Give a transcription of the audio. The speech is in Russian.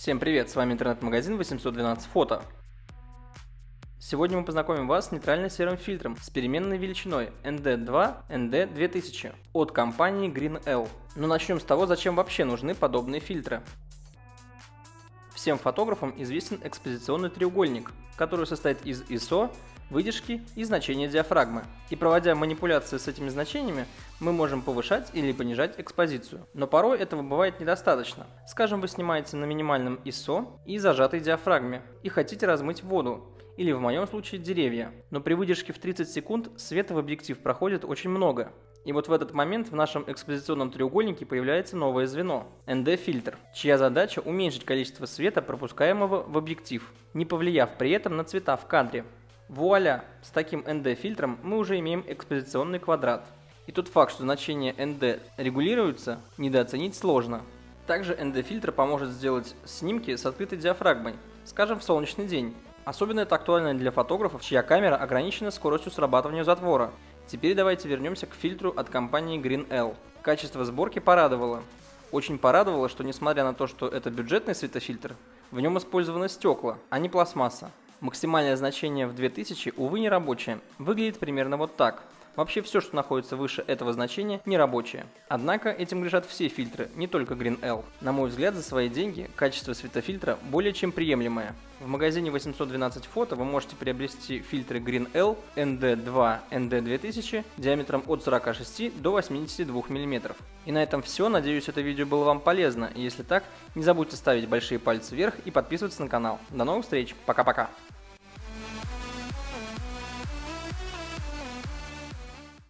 Всем привет, с вами интернет-магазин 812 фото. Сегодня мы познакомим вас с нейтрально-серым фильтром с переменной величиной ND2 ND2000 от компании GreenL. Но начнем с того, зачем вообще нужны подобные фильтры. Всем фотографам известен экспозиционный треугольник, который состоит из ISO, выдержки и значения диафрагмы. И проводя манипуляции с этими значениями, мы можем повышать или понижать экспозицию. Но порой этого бывает недостаточно. Скажем, вы снимаете на минимальном ISO и зажатой диафрагме и хотите размыть воду, или в моем случае деревья. Но при выдержке в 30 секунд света в объектив проходит очень много. И вот в этот момент в нашем экспозиционном треугольнике появляется новое звено – ND-фильтр, чья задача уменьшить количество света, пропускаемого в объектив, не повлияв при этом на цвета в кадре. Вуаля! С таким ND-фильтром мы уже имеем экспозиционный квадрат. И тот факт, что значение ND регулируется, недооценить сложно. Также ND-фильтр поможет сделать снимки с открытой диафрагмой, скажем в солнечный день. Особенно это актуально для фотографов, чья камера ограничена скоростью срабатывания затвора. Теперь давайте вернемся к фильтру от компании GreenL. Качество сборки порадовало. Очень порадовало, что несмотря на то, что это бюджетный светофильтр, в нем использованы стекла, а не пластмасса. Максимальное значение в 2000, увы, не рабочее. Выглядит примерно вот так. Вообще все, что находится выше этого значения, не рабочее. Однако этим грешат все фильтры, не только GreenL. На мой взгляд, за свои деньги качество светофильтра более чем приемлемое. В магазине 812 фото вы можете приобрести фильтры GreenL ND2 ND2000 диаметром от 46 до 82 мм. И на этом все. Надеюсь, это видео было вам полезно. Если так, не забудьте ставить большие пальцы вверх и подписываться на канал. До новых встреч. Пока-пока.